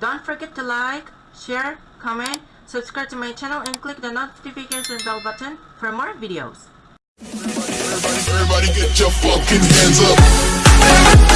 Don't forget to like, share, comment, subscribe to my channel and click the notification bell button for more videos. Everybody, everybody get your fucking hands up.